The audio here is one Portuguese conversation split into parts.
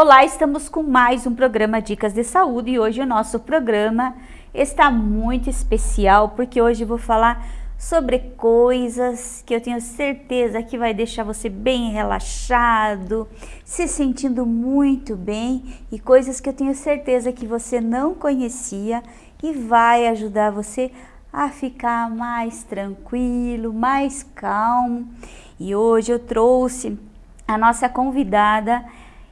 Olá, estamos com mais um programa Dicas de Saúde e hoje o nosso programa está muito especial porque hoje vou falar sobre coisas que eu tenho certeza que vai deixar você bem relaxado, se sentindo muito bem e coisas que eu tenho certeza que você não conhecia e vai ajudar você a ficar mais tranquilo, mais calmo. E hoje eu trouxe a nossa convidada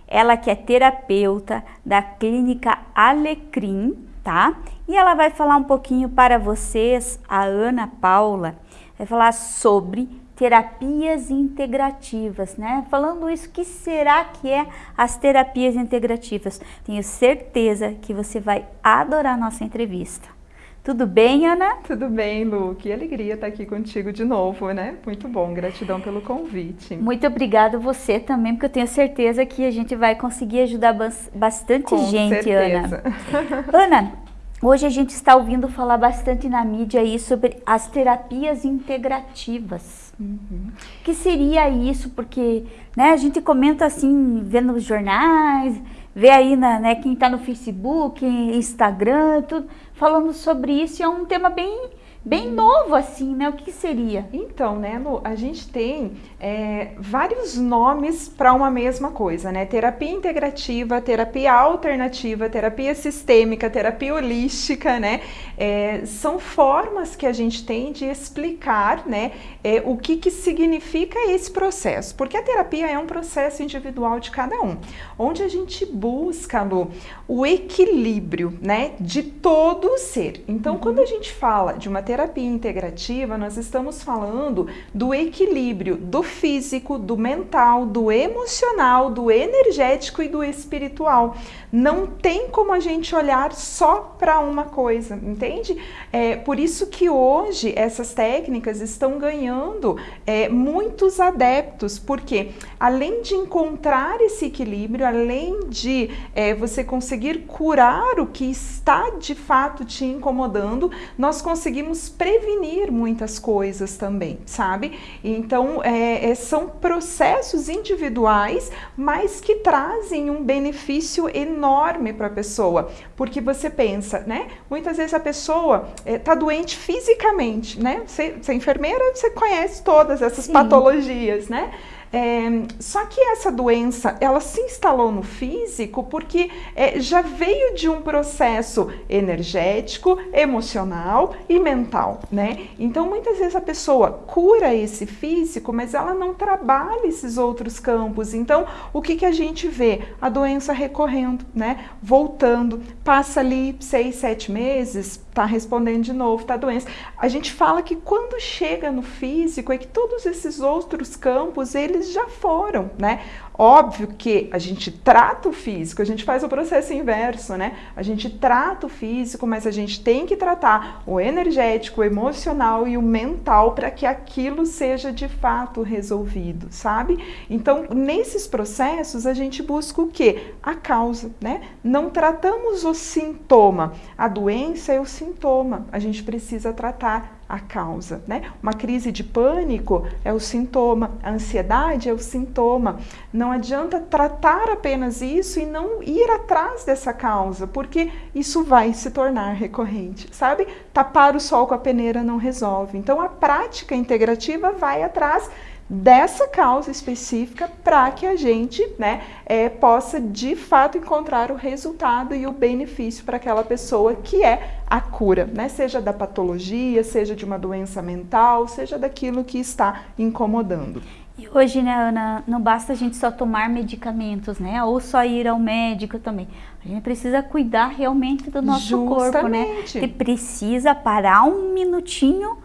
ela que é terapeuta da clínica Alecrim, tá? E ela vai falar um pouquinho para vocês, a Ana Paula, vai falar sobre terapias integrativas, né? Falando isso, que será que é as terapias integrativas? Tenho certeza que você vai adorar nossa entrevista. Tudo bem, Ana? Tudo bem, Lu. Que alegria estar aqui contigo de novo, né? Muito bom. Gratidão pelo convite. Muito obrigada você também, porque eu tenho certeza que a gente vai conseguir ajudar bastante Com gente, certeza. Ana. Ana, hoje a gente está ouvindo falar bastante na mídia aí sobre as terapias integrativas. Uhum. O que seria isso? Porque né, a gente comenta assim, vendo os jornais, vê aí na, né, quem está no Facebook, Instagram, tudo falando sobre isso e é um tema bem bem novo assim, né? O que seria? Então, né, Lu, a gente tem é, vários nomes para uma mesma coisa, né? Terapia integrativa, terapia alternativa, terapia sistêmica, terapia holística, né? É, são formas que a gente tem de explicar, né, é, o que, que significa esse processo, porque a terapia é um processo individual de cada um, onde a gente busca, Lu, o equilíbrio, né, de todo o ser. Então, uhum. quando a gente fala de uma terapia terapia integrativa, nós estamos falando do equilíbrio do físico, do mental, do emocional, do energético e do espiritual. Não tem como a gente olhar só para uma coisa, entende? É por isso que hoje essas técnicas estão ganhando é, muitos adeptos, porque além de encontrar esse equilíbrio, além de é, você conseguir curar o que está de fato te incomodando, nós conseguimos prevenir muitas coisas também, sabe? Então, é, é, são processos individuais, mas que trazem um benefício enorme para a pessoa, porque você pensa, né? Muitas vezes a pessoa está é, doente fisicamente, né? Você, você é enfermeira, você conhece todas essas Sim. patologias, né? É, só que essa doença, ela se instalou no físico porque é, já veio de um processo energético, emocional e mental, né? Então, muitas vezes a pessoa cura esse físico, mas ela não trabalha esses outros campos. Então, o que, que a gente vê? A doença recorrendo, né? Voltando, passa ali seis, sete meses, tá respondendo de novo, tá doença. A gente fala que quando chega no físico é que todos esses outros campos, eles já foram, né? Óbvio que a gente trata o físico, a gente faz o processo inverso, né? A gente trata o físico, mas a gente tem que tratar o energético, o emocional e o mental para que aquilo seja de fato resolvido, sabe? Então, nesses processos, a gente busca o quê? A causa, né? Não tratamos o sintoma, a doença é o sintoma, a gente precisa tratar a causa, né? Uma crise de pânico é o sintoma, a ansiedade é o sintoma. Não adianta tratar apenas isso e não ir atrás dessa causa, porque isso vai se tornar recorrente, sabe? Tapar o sol com a peneira não resolve. Então a prática integrativa vai atrás dessa causa específica para que a gente né, é, possa de fato encontrar o resultado e o benefício para aquela pessoa que é a cura, né? seja da patologia, seja de uma doença mental, seja daquilo que está incomodando. E hoje, né, Ana, não basta a gente só tomar medicamentos, né? Ou só ir ao médico também. A gente precisa cuidar realmente do nosso Justamente. corpo, né? Que precisa parar um minutinho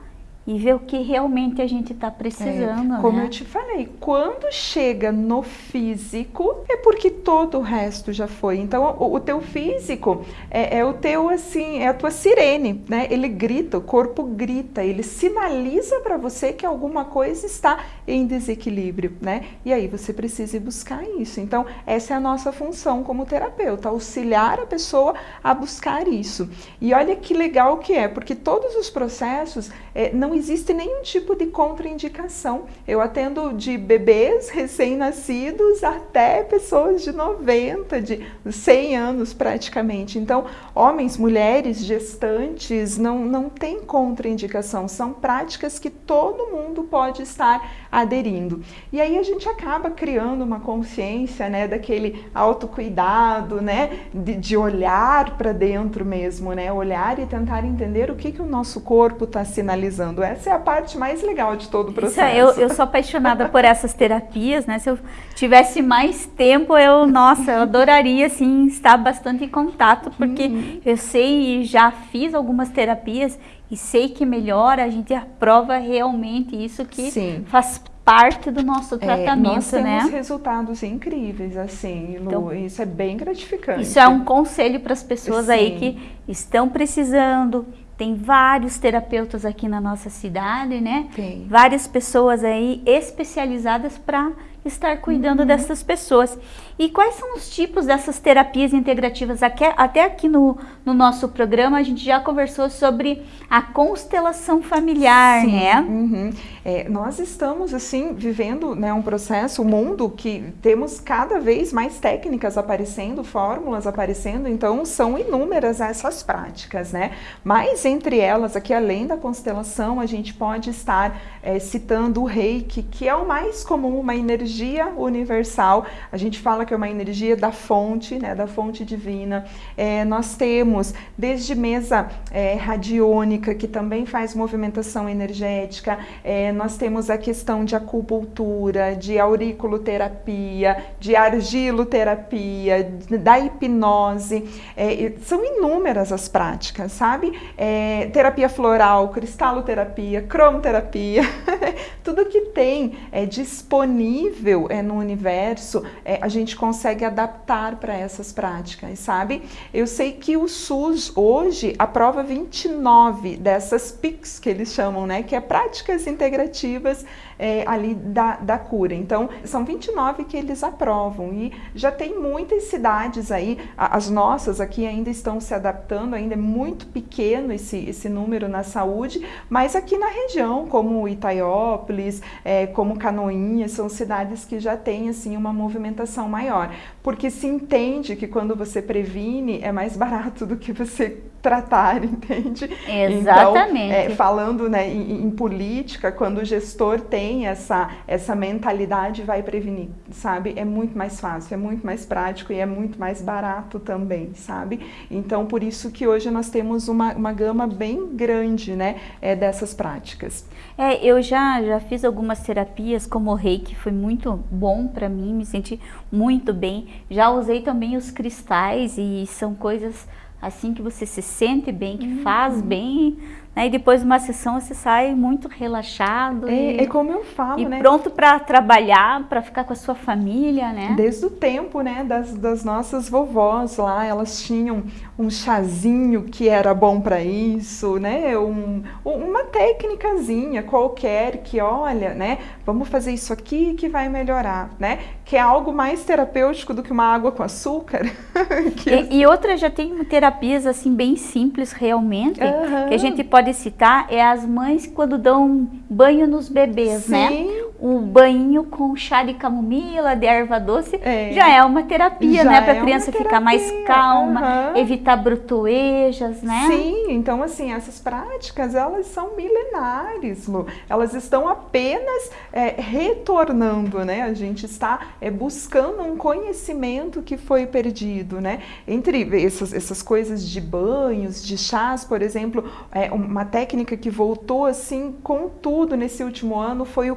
e ver o que realmente a gente está precisando. É, como né? eu te falei, quando chega no físico, é porque todo o resto já foi. Então, o, o teu físico é, é, o teu, assim, é a tua sirene, né? Ele grita, o corpo grita, ele sinaliza para você que alguma coisa está em desequilíbrio, né? E aí você precisa ir buscar isso. Então, essa é a nossa função como terapeuta, auxiliar a pessoa a buscar isso. E olha que legal que é, porque todos os processos é, não existe nenhum tipo de contraindicação. Eu atendo de bebês recém-nascidos até pessoas de 90, de 100 anos praticamente. Então, homens, mulheres, gestantes, não, não tem contraindicação. São práticas que todo mundo pode estar aderindo. E aí a gente acaba criando uma consciência, né, daquele autocuidado, né, de, de olhar para dentro mesmo, né, olhar e tentar entender o que, que o nosso corpo está sinalizando. Essa é a parte mais legal de todo o processo. Isso, eu, eu sou apaixonada por essas terapias, né, se eu tivesse mais tempo, eu, nossa, eu adoraria, assim, estar bastante em contato, porque uhum. eu sei e já fiz algumas terapias e sei que melhora, a gente aprova realmente isso que Sim. faz parte do nosso tratamento, é, nós temos né? resultados incríveis, assim, Lu, então, isso é bem gratificante. Isso é um conselho para as pessoas Sim. aí que estão precisando, tem vários terapeutas aqui na nossa cidade, né? Tem. Várias pessoas aí especializadas para estar cuidando uhum. dessas pessoas. E quais são os tipos dessas terapias integrativas? Até aqui no, no nosso programa a gente já conversou sobre a constelação familiar, Sim. né? Uhum. É, nós estamos, assim, vivendo né, um processo, um mundo que temos cada vez mais técnicas aparecendo, fórmulas aparecendo, então são inúmeras essas práticas, né? Mas entre elas, aqui além da constelação, a gente pode estar é, citando o reiki, que é o mais comum, uma energia universal. A gente fala que é uma energia da fonte, né, da fonte divina. É, nós temos desde mesa é, radiônica, que também faz movimentação energética, é, nós temos a questão de acupuntura, de auriculoterapia, de argiloterapia, da hipnose. É, são inúmeras as práticas, sabe? É, terapia floral, cristaloterapia, cromoterapia, tudo que tem é, disponível é, no universo, é, a gente consegue adaptar para essas práticas, sabe? Eu sei que o SUS hoje aprova 29 dessas PICs que eles chamam, né? Que é práticas integrativas é, ali da, da cura. Então, são 29 que eles aprovam e já tem muitas cidades aí, as nossas aqui ainda estão se adaptando, ainda é muito pequeno esse, esse número na saúde, mas aqui na região, como Itaiópolis, é, como Canoinhas, são cidades que já têm assim uma movimentação maior, porque se entende que quando você previne é mais barato do que você tratar, entende? Exatamente. Então, é, falando né, em, em, política, quando o gestor tem essa, essa mentalidade, vai prevenir, sabe? É muito mais fácil, é muito mais prático e é muito mais barato também, sabe? Então, por isso que hoje nós temos uma, uma gama bem grande, né, é, dessas práticas. É, eu já, já fiz algumas terapias como o reiki, foi muito bom para mim, me senti muito bem. Já usei também os cristais e são coisas assim que você se sente bem, que uhum. faz bem né? E depois de uma sessão você sai muito relaxado. É, e, é como eu falo, e né? pronto para trabalhar, para ficar com a sua família, né? Desde o tempo, né, das, das nossas vovós lá, elas tinham um chazinho que era bom para isso, né? Um, uma técnicazinha qualquer que, olha, né? Vamos fazer isso aqui que vai melhorar, né? Que é algo mais terapêutico do que uma água com açúcar. e, e outras já tem terapias assim bem simples realmente, uhum. que a gente pode pode citar é as mães quando dão banho nos bebês, né? Sim. né? Um banho com chá de camomila, de erva doce, é. já é uma terapia, já né? Para a é criança ficar mais calma, uhum. evitar brutoejas, né? Sim, então assim, essas práticas, elas são milenares, Lu. Elas estão apenas é, retornando, né? A gente está é, buscando um conhecimento que foi perdido, né? Entre essas, essas coisas de banhos, de chás, por exemplo, é, uma técnica que voltou assim com tudo nesse último ano foi o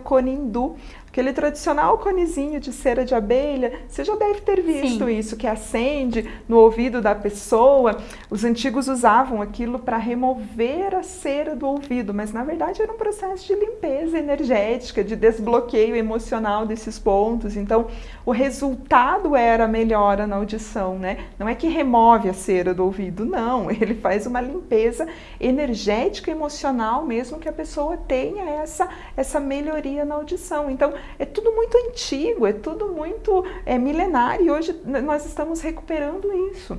Conindu, Aquele tradicional conezinho de cera de abelha, você já deve ter visto Sim. isso, que acende no ouvido da pessoa. Os antigos usavam aquilo para remover a cera do ouvido, mas na verdade era um processo de limpeza energética, de desbloqueio emocional desses pontos. Então, o resultado era a melhora na audição, né? Não é que remove a cera do ouvido, não. Ele faz uma limpeza energética, emocional, mesmo que a pessoa tenha essa, essa melhoria na audição. Então, é tudo muito antigo, é tudo muito é, milenário e hoje nós estamos recuperando isso.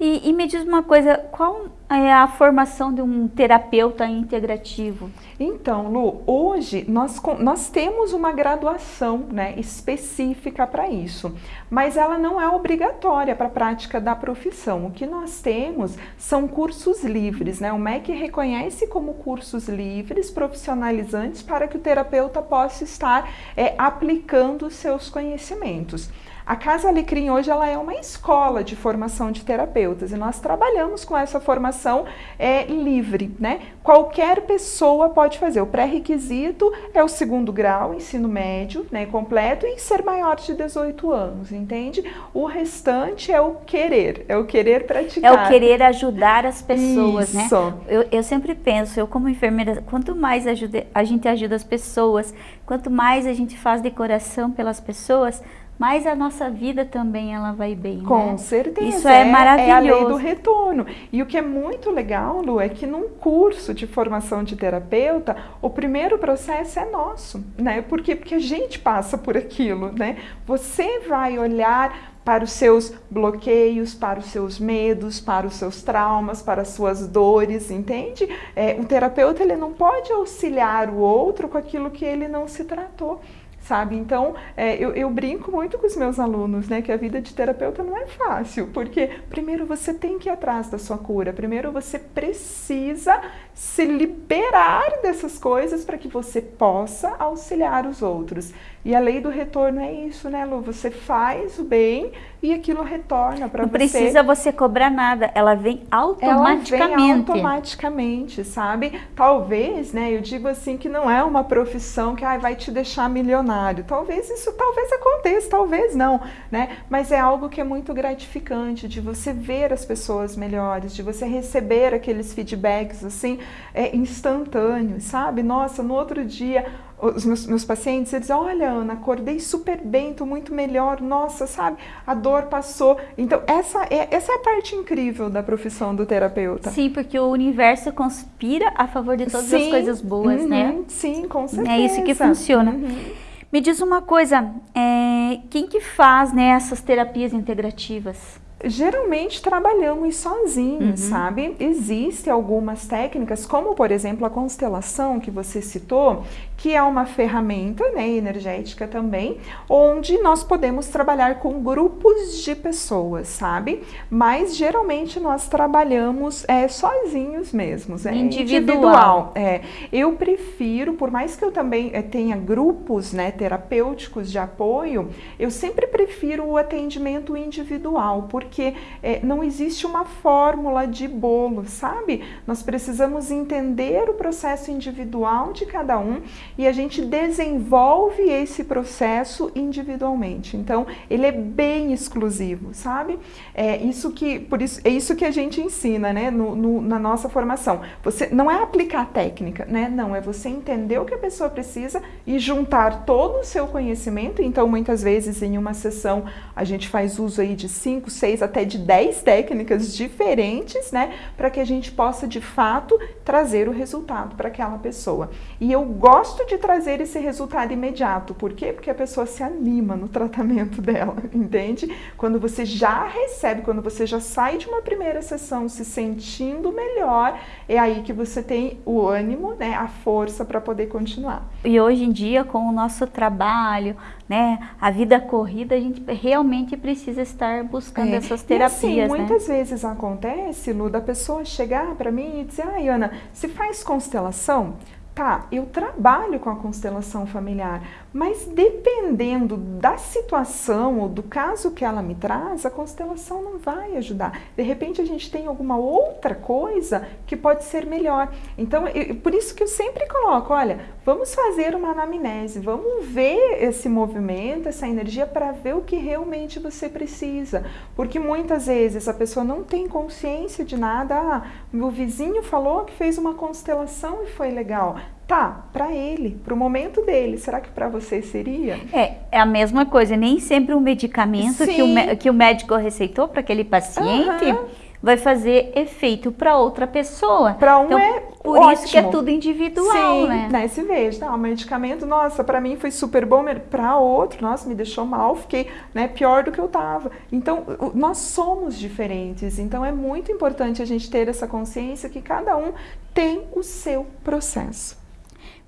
E, e, me diz uma coisa, qual é a formação de um terapeuta integrativo? Então, Lu, hoje nós, nós temos uma graduação né, específica para isso, mas ela não é obrigatória para a prática da profissão. O que nós temos são cursos livres, né? O MEC reconhece como cursos livres, profissionalizantes, para que o terapeuta possa estar é, aplicando os seus conhecimentos. A Casa Alecrim hoje ela é uma escola de formação de terapeutas e nós trabalhamos com essa formação é, livre, né? Qualquer pessoa pode fazer. O pré-requisito é o segundo grau, ensino médio, né, completo e ser maior de 18 anos, entende? O restante é o querer, é o querer praticar. É o querer ajudar as pessoas, né? Isso. né? Eu, eu sempre penso, eu como enfermeira, quanto mais ajuda, a gente ajuda as pessoas, quanto mais a gente faz decoração pelas pessoas, mas a nossa vida também ela vai bem. Com né? certeza. Isso é, é maravilhoso. É a lei do retorno. E o que é muito legal, Lu, é que num curso de formação de terapeuta, o primeiro processo é nosso, né? Por quê? Porque a gente passa por aquilo, né? Você vai olhar para os seus bloqueios, para os seus medos, para os seus traumas, para as suas dores, entende? É, o terapeuta ele não pode auxiliar o outro com aquilo que ele não se tratou sabe? Então, é, eu, eu, brinco muito com os meus alunos, né, que a vida de terapeuta não é fácil, porque primeiro você tem que ir atrás da sua cura, primeiro você precisa se liberar dessas coisas para que você possa auxiliar os outros. E a lei do retorno é isso, né, Lu? Você faz o bem e aquilo retorna para você. Não precisa você cobrar nada, ela vem automaticamente. Ela vem automaticamente, sabe? Talvez, né, eu digo assim que não é uma profissão que ah, vai te deixar milionário. Talvez isso talvez aconteça, talvez não, né? Mas é algo que é muito gratificante de você ver as pessoas melhores, de você receber aqueles feedbacks assim, é instantâneos, sabe? Nossa, no outro dia os meus, meus, pacientes, eles olha Ana, acordei super bem, tô muito melhor, nossa, sabe, a dor passou. Então, essa é, essa é a parte incrível da profissão do terapeuta. Sim, porque o universo conspira a favor de todas sim, as coisas boas, uhum, né? Sim, com certeza. É isso que funciona. Uhum. Me diz uma coisa, é, quem que faz né, essas terapias integrativas? Geralmente trabalhamos sozinhos, uhum. sabe? Existem algumas técnicas, como por exemplo a constelação que você citou, que é uma ferramenta né, energética também, onde nós podemos trabalhar com grupos de pessoas, sabe? Mas geralmente nós trabalhamos é, sozinhos mesmos, é individual. individual. É. Eu prefiro, por mais que eu também é, tenha grupos né, terapêuticos de apoio, eu sempre prefiro o atendimento individual, porque é, não existe uma fórmula de bolo, sabe? Nós precisamos entender o processo individual de cada um e a gente desenvolve esse processo individualmente. Então, ele é bem exclusivo, sabe? É isso que, por isso, é isso que a gente ensina, né, no, no, na nossa formação. Você não é aplicar técnica, né? Não, é você entender o que a pessoa precisa e juntar todo o seu conhecimento. Então, muitas vezes em uma sessão a gente faz uso aí de 5, 6, até de 10 técnicas diferentes, né, para que a gente possa de fato trazer o resultado para aquela pessoa. E eu gosto de trazer esse resultado imediato. Por quê? Porque a pessoa se anima no tratamento dela, entende? Quando você já recebe, quando você já sai de uma primeira sessão se sentindo melhor, é aí que você tem o ânimo, né, a força para poder continuar. E hoje em dia, com o nosso trabalho, né, a vida corrida, a gente realmente precisa estar buscando é. essas terapias. E assim, muitas né? vezes acontece, Lu, da pessoa chegar para mim e dizer, ai Ana, se faz constelação? Tá, eu trabalho com a constelação familiar, mas dependendo da situação ou do caso que ela me traz, a constelação não vai ajudar. De repente a gente tem alguma outra coisa que pode ser melhor. Então, eu, por isso que eu sempre coloco, olha, vamos fazer uma anamnese, vamos ver esse movimento, essa energia para ver o que realmente você precisa. Porque muitas vezes a pessoa não tem consciência de nada, ah, meu vizinho falou que fez uma constelação e foi legal. Tá, para ele, para o momento dele. Será que para você seria? É, é a mesma coisa. Nem sempre o medicamento que o, que o médico receitou para aquele paciente uhum. vai fazer efeito para outra pessoa. Para um então, é por ótimo. isso que é tudo individual, Sim, né? né? Se veja, tá, o medicamento, nossa, para mim foi super bom, para outro, nossa, me deixou mal, fiquei né, pior do que eu estava. Então, nós somos diferentes, então é muito importante a gente ter essa consciência que cada um tem o seu processo.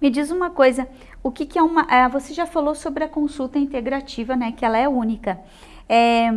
Me diz uma coisa, o que, que é uma. É, você já falou sobre a consulta integrativa, né? Que ela é única. É,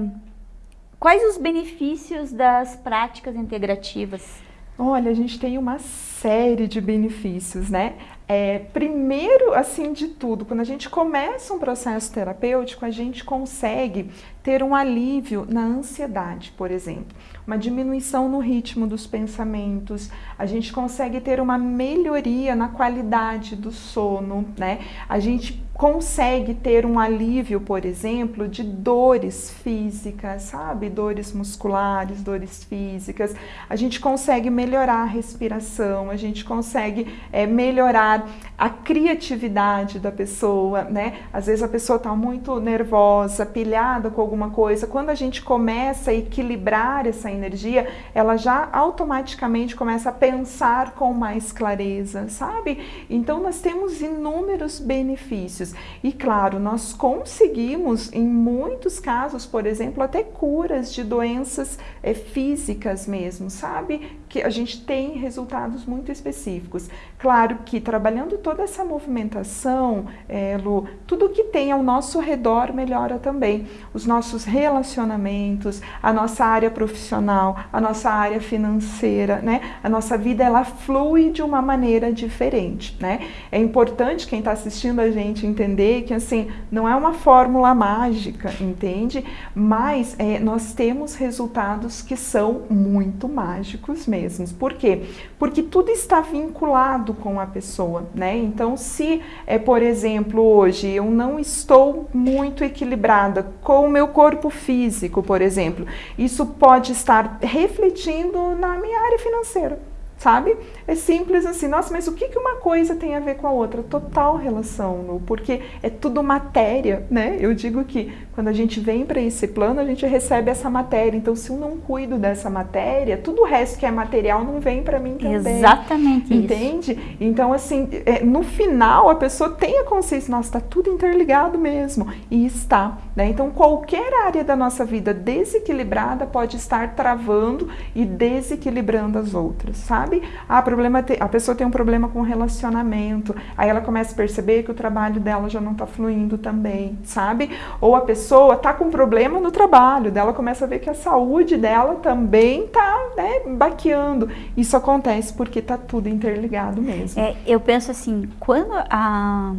quais os benefícios das práticas integrativas? Olha, a gente tem uma série de benefícios, né? É, primeiro, assim de tudo, quando a gente começa um processo terapêutico, a gente consegue ter um alívio na ansiedade, por exemplo, uma diminuição no ritmo dos pensamentos, a gente consegue ter uma melhoria na qualidade do sono, né? A gente consegue ter um alívio, por exemplo, de dores físicas, sabe? Dores musculares, dores físicas. A gente consegue melhorar a respiração, a gente consegue é, melhorar a criatividade da pessoa, né? Às vezes a pessoa está muito nervosa, pilhada com alguma coisa. Quando a gente começa a equilibrar essa energia, ela já automaticamente começa a pensar com mais clareza, sabe? Então nós temos inúmeros benefícios. E claro, nós conseguimos, em muitos casos, por exemplo, até curas de doenças é, físicas mesmo, sabe? Que a gente tem resultados muito específicos. Claro que trabalhando toda essa movimentação, é, Lu, tudo que tem ao nosso redor melhora também. Os nossos relacionamentos, a nossa área profissional, a nossa área financeira, né? A nossa vida ela flui de uma maneira diferente, né? É importante quem está assistindo a gente entender que assim não é uma fórmula mágica, entende? Mas é, nós temos resultados que são muito mágicos mesmo. Por quê? Porque tudo está vinculado com a pessoa, né? Então, se é por exemplo hoje eu não estou muito equilibrada com o meu corpo físico, por exemplo, isso pode estar refletindo na minha área financeira sabe? É simples assim, nossa, mas o que, que uma coisa tem a ver com a outra? Total relação, porque é tudo matéria, né? Eu digo que quando a gente vem para esse plano, a gente recebe essa matéria. Então, se eu não cuido dessa matéria, tudo o resto que é material não vem para mim também. Exatamente Entende? Isso. Então, assim, é, no final, a pessoa tem a consciência, nossa, está tudo interligado mesmo. E está, né? Então, qualquer área da nossa vida desequilibrada pode estar travando e desequilibrando as outras, sabe? Sabe? Ah, problema a pessoa tem um problema com relacionamento, aí ela começa a perceber que o trabalho dela já não está fluindo também, sabe? Ou a pessoa tá com problema no trabalho, dela começa a ver que a saúde dela também tá, né, baqueando. Isso acontece porque tá tudo interligado mesmo. É, eu penso assim, quando a,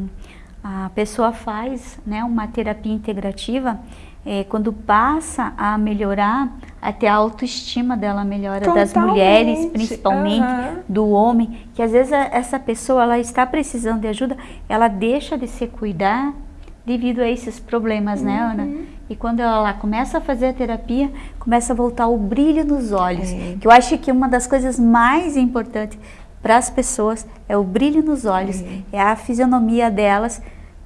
a pessoa faz né, uma terapia integrativa, é, quando passa a melhorar, até a autoestima dela melhora, Totalmente. das mulheres principalmente, uhum. do homem, que às vezes essa pessoa ela está precisando de ajuda, ela deixa de se cuidar devido a esses problemas, uhum. né, Ana? E quando ela começa a fazer a terapia, começa a voltar o brilho nos olhos. É. Que eu acho que uma das coisas mais importantes para as pessoas é o brilho nos olhos, é, é a fisionomia delas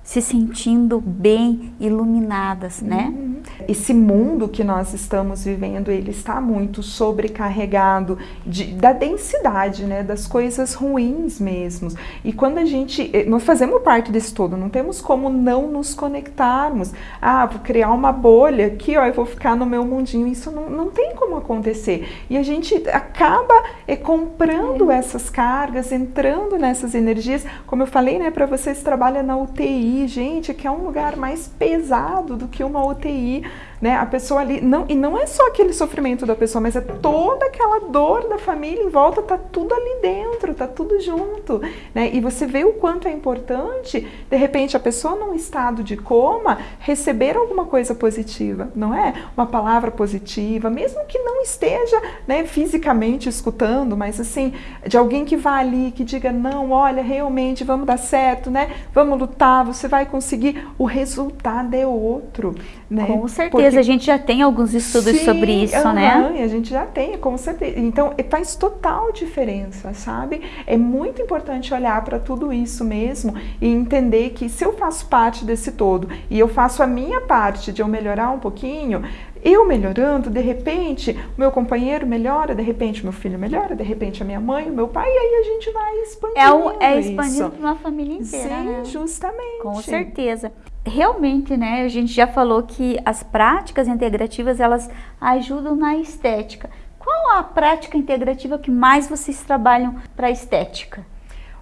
se sentindo bem iluminadas, né? Uhum. Esse mundo que nós estamos vivendo, ele está muito sobrecarregado de, da densidade, né? Das coisas ruins mesmo. E quando a gente, eh, nós fazemos parte desse todo, não temos como não nos conectarmos. Ah, vou criar uma bolha aqui, ó, eu vou ficar no meu mundinho. Isso não, não tem como acontecer. E a gente acaba é, comprando é. essas cargas, entrando nessas energias. Como eu falei, né, para vocês trabalham na UTI, gente, que é um lugar mais pesado do que uma UTI né? A pessoa ali, não, e não é só aquele sofrimento da pessoa, mas é toda aquela dor da família em volta, tá tudo ali dentro, tá tudo junto, né? E você vê o quanto é importante, de repente, a pessoa num estado de coma receber alguma coisa positiva, não é? Uma palavra positiva, mesmo que não esteja, né, fisicamente escutando, mas assim, de alguém que vá ali, que diga, não, olha, realmente, vamos dar certo, né? Vamos lutar, você vai conseguir, o resultado é outro, né? Com certeza. Porque... a gente já tem alguns estudos Sim, sobre isso, uhum, né? a gente já tem, com certeza. Então, faz total diferença, sabe? É muito importante olhar para tudo isso mesmo e entender que se eu faço parte desse todo e eu faço a minha parte de eu melhorar um pouquinho, eu melhorando, de repente, o meu companheiro melhora, de repente, meu filho melhora, de repente, a minha mãe, o meu pai, e aí a gente vai expandindo. É, o, é expandindo para uma família inteira. Sim, né? justamente. Com certeza. Realmente, né, a gente já falou que as práticas integrativas, elas ajudam na estética. Qual a prática integrativa que mais vocês trabalham para estética?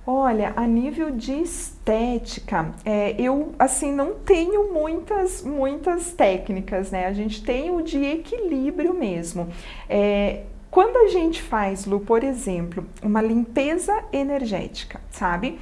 Olha, a nível de estética, é, eu assim não tenho muitas muitas técnicas, né? A gente tem o de equilíbrio mesmo. É, quando a gente faz, Lu, por exemplo, uma limpeza energética, sabe?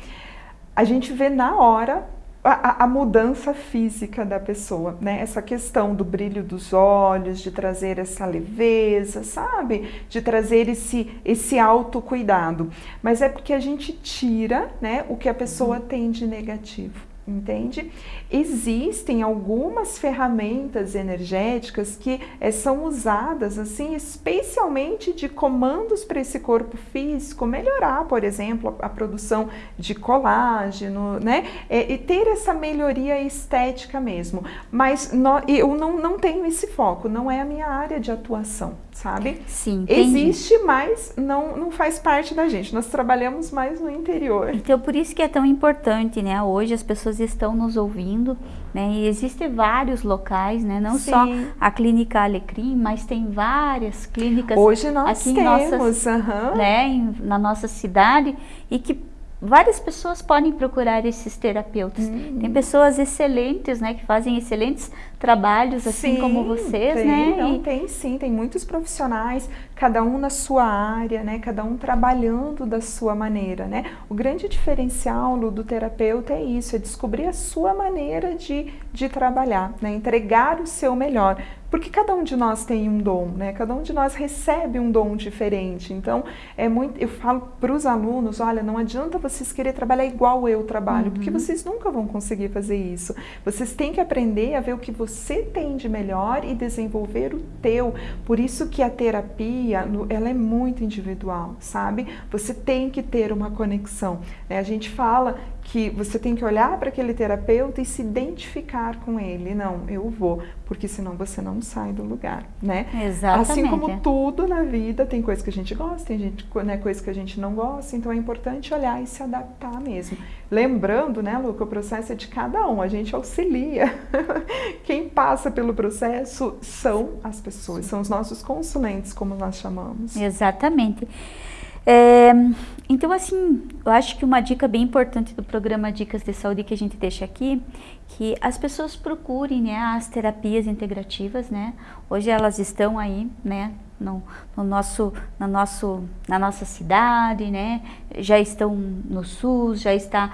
A gente vê na hora a, a, mudança física da pessoa, né? Essa questão do brilho dos olhos, de trazer essa leveza, sabe? De trazer esse, esse autocuidado. Mas é porque a gente tira né, o que a pessoa tem de negativo entende? Existem algumas ferramentas energéticas que é, são usadas assim, especialmente de comandos para esse corpo físico melhorar, por exemplo, a, a produção de colágeno, né? É, e ter essa melhoria estética mesmo. Mas no, eu não, não tenho esse foco, não é a minha área de atuação, sabe? Sim. Entendi. Existe, mas não, não faz parte da gente. Nós trabalhamos mais no interior. Então, por isso que é tão importante, né? Hoje as pessoas pessoas estão nos ouvindo, né? E existem vários locais, né? Não Sim. só a Clínica Alecrim, mas tem várias clínicas Hoje nós aqui temos, em nossas, uhum. né? Em, na nossa cidade e que várias pessoas podem procurar esses terapeutas. Uhum. Tem pessoas excelentes, né, que fazem excelentes trabalhos, assim sim, como vocês, tem, né? Não, e... tem sim, tem muitos profissionais, cada um na sua área, né, cada um trabalhando da sua maneira, né? O grande diferencial do terapeuta é isso, é descobrir a sua maneira de, de trabalhar, né? Entregar o seu melhor. Porque cada um de nós tem um dom, né? Cada um de nós recebe um dom diferente. Então, é muito, eu falo para os alunos, olha, não adianta vocês querer trabalhar igual eu trabalho, uhum. porque vocês nunca vão conseguir fazer isso. Vocês têm que aprender a ver o que você tem de melhor e desenvolver o teu. Por isso que a terapia, ela é muito individual, sabe? Você tem que ter uma conexão. Né? A gente fala que você tem que olhar para aquele terapeuta e se identificar com ele. Não, eu vou, porque senão você não sai do lugar, né? Exatamente. Assim como tudo na vida, tem coisa que a gente gosta, tem gente, né, coisa que a gente não gosta, então é importante olhar e se adaptar mesmo. Lembrando, né, Lu, que o processo é de cada um, a gente auxilia. Quem passa pelo processo são as pessoas, são os nossos consulentes, como nós chamamos. Exatamente. É, então, assim, eu acho que uma dica bem importante do programa Dicas de Saúde que a gente deixa aqui, que as pessoas procurem né, as terapias integrativas, né? Hoje elas estão aí, né? No, no, nosso, no nosso, na nossa cidade, né? Já estão no SUS, já está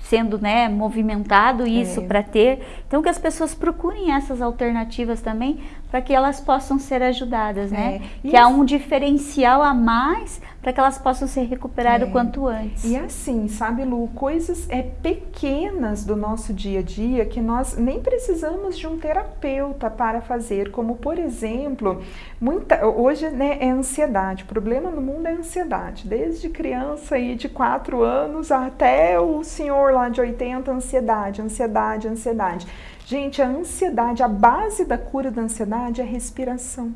sendo né, movimentado isso é. para ter. Então que as pessoas procurem essas alternativas também para que elas possam ser ajudadas, né? É. Que há um diferencial a mais para que elas possam ser recuperadas é. o quanto antes. E assim, sabe, Lu, coisas é, pequenas do nosso dia a dia que nós nem precisamos de um terapeuta para fazer, como por exemplo, muita, hoje né, é ansiedade. O problema no mundo é ansiedade. Desde criança aí de 4 anos até o senhor lá de 80, ansiedade, ansiedade, ansiedade. Gente, a ansiedade, a base da cura da ansiedade é a respiração,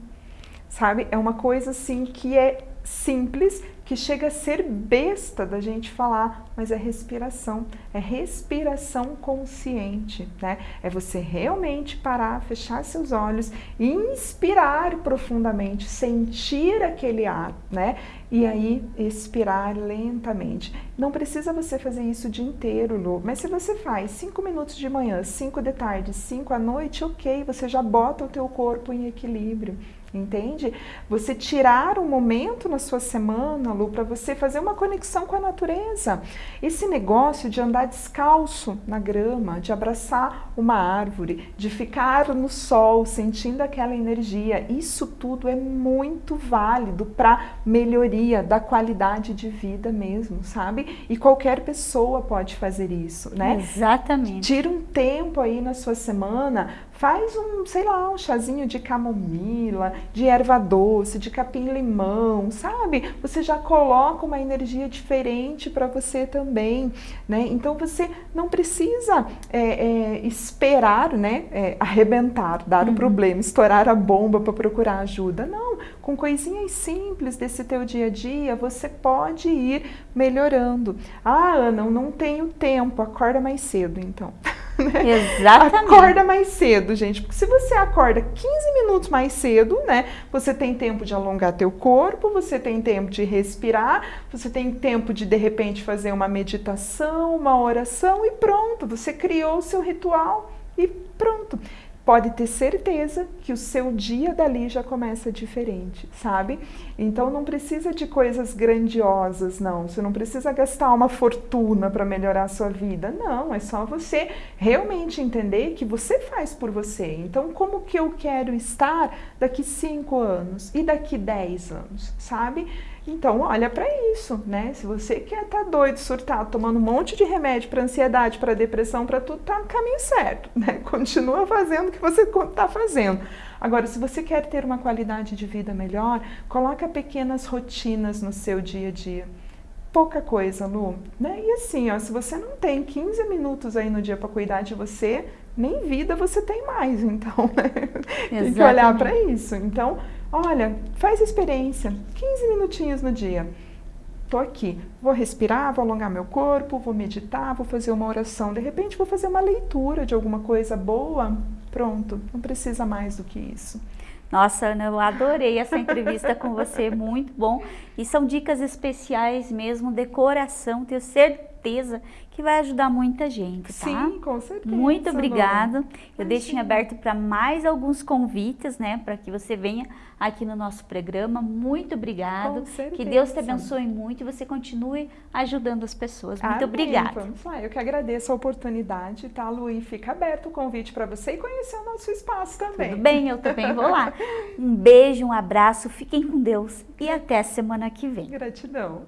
sabe? É uma coisa assim que é simples, que chega a ser besta da gente falar, mas é respiração, é respiração consciente, né? É você realmente parar, fechar seus olhos, inspirar profundamente, sentir aquele ar, né? E aí expirar lentamente. Não precisa você fazer isso o dia inteiro, Lu, mas se você faz 5 minutos de manhã, 5 de tarde, 5 à noite, ok, você já bota o teu corpo em equilíbrio entende? Você tirar um momento na sua semana, Lu, para você fazer uma conexão com a natureza. Esse negócio de andar descalço na grama, de abraçar uma árvore, de ficar no sol sentindo aquela energia, isso tudo é muito válido para melhoria da qualidade de vida mesmo, sabe? E qualquer pessoa pode fazer isso, né? Exatamente. Tira um tempo aí na sua semana, Faz um, sei lá, um chazinho de camomila, de erva doce, de capim-limão, sabe? Você já coloca uma energia diferente para você também, né? Então você não precisa é, é, esperar, né? É, arrebentar, dar uhum. o problema, estourar a bomba para procurar ajuda. Não, com coisinhas simples desse teu dia a dia, você pode ir melhorando. Ah, Ana, eu não tenho tempo, acorda mais cedo então. Né? Exatamente. Acorda mais cedo, gente, porque se você acorda 15 minutos mais cedo, né, você tem tempo de alongar teu corpo, você tem tempo de respirar, você tem tempo de de repente fazer uma meditação, uma oração e pronto, você criou o seu ritual e pronto pode ter certeza que o seu dia dali já começa diferente, sabe? Então não precisa de coisas grandiosas, não. Você não precisa gastar uma fortuna para melhorar a sua vida. Não, é só você realmente entender que você faz por você. Então, como que eu quero estar daqui cinco anos e daqui dez anos, sabe? Então, olha para isso, né? Se você quer estar tá doido, surtado, tomando um monte de remédio para ansiedade, para depressão, para tudo, tá no caminho certo, né? Continua fazendo o que você está fazendo. Agora, se você quer ter uma qualidade de vida melhor, coloca pequenas rotinas no seu dia a dia. Pouca coisa, Lu, né? E assim, ó, se você não tem 15 minutos aí no dia para cuidar de você, nem vida você tem mais, então, né? Tem que olhar para isso. Então, Olha, faz experiência, 15 minutinhos no dia. Estou aqui, vou respirar, vou alongar meu corpo, vou meditar, vou fazer uma oração. De repente, vou fazer uma leitura de alguma coisa boa. Pronto, não precisa mais do que isso. Nossa, Ana, eu adorei essa entrevista com você, muito bom. E são dicas especiais mesmo, decoração, tenho certeza que vai ajudar muita gente, tá? Sim, com certeza. Muito obrigada. Eu deixo em aberto para mais alguns convites, né, para que você venha aqui no nosso programa. Muito obrigado. Com certeza. Que Deus te abençoe muito e você continue ajudando as pessoas. Muito Amém. obrigada. Vamos lá. Eu que agradeço a oportunidade, tá, Lu? E fica aberto o convite para você e conhecer o nosso espaço também. Tudo bem, eu também vou lá. Um beijo, um abraço, fiquem com Deus e até semana que vem. Gratidão.